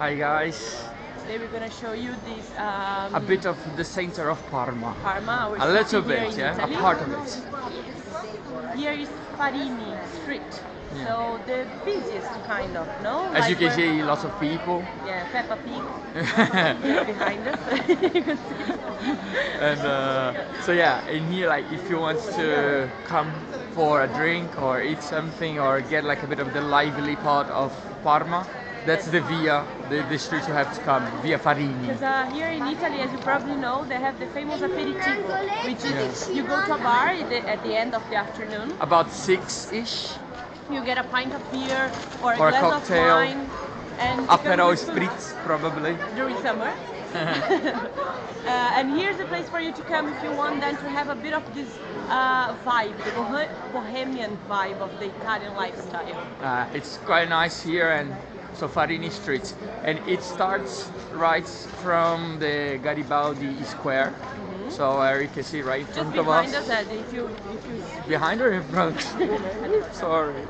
Hi guys. Today we're gonna show you this um, A bit of the center of Parma. Parma. A little bit, yeah. Italy. A part of it. Here is Farini Street. Yeah. So the busiest kind of, no? As you can see, lots of people. Yeah, Peppa Pig behind us. you can see. and uh, so yeah, in here, like if you want to come for a drink or eat something or get like a bit of the lively part of Parma, that's the via, the, the street you have to come, Via Farini. Because uh, here in Italy, as you probably know, they have the famous aperitivo, which is you go to a bar at the, end of the afternoon, About six-ish. you get a pint of beer or a Or a glass cocktail. of wine, and Aperol spritz, probably. during summer. uh, and here's a place for you to come if you want then to have a bit of this uh, vibe, the bohemian vibe of the Italian lifestyle. Uh, it's quite nice here and so Farini Street and it starts right from the Garibaldi Square. So uh, you can see right in Mm-hmm. Front of behind us. us, Ed, if you if you behind or in front? Sorry.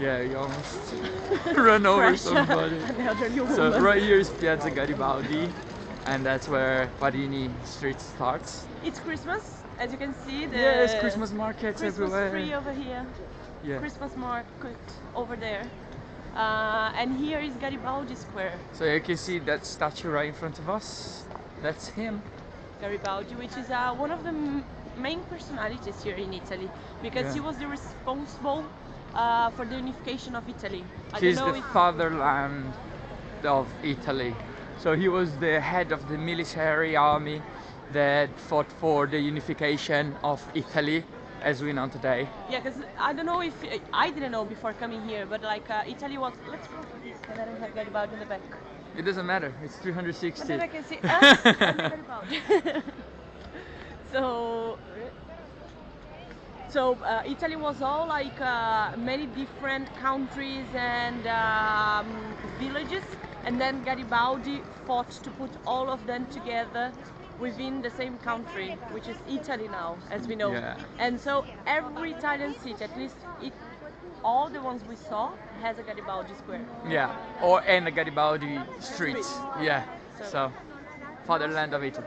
Yeah you almost run over somebody. An elderly woman. so right here is Piazza Garibaldi and that's where Farini Street starts. It's Christmas, as you can see. The yes Christmas markets Christmas everywhere. tree over here, yeah. Christmas market over there, uh, and here is Garibaldi Square. so you can see that statue right in front of us that's him Garibaldi, which is uh, one of the main personalities here in Italy, because Yeah. he was the responsible uh, for the unification of Italy. I He's the fatherland of Italy. So he was the head of the military army that fought for the unification of Italy as we know today. yeah, because I don't know if I didn't know before coming here, but like uh, Italy was. Let's go for this, and then I have Garibaldi in the back. It doesn't matter, it's And 360. then I can see us and Garibaldi. so. So uh, Italy was all like uh, many different countries and um, villages, and then Garibaldi fought to put all of them together within the same country, which is Italy now, as we know. Yeah. And so every Italian city, at least it, all the ones we saw, has a Garibaldi square. Yeah, or and a Garibaldi streets. Streets. Yeah, So- so fatherland of Italy.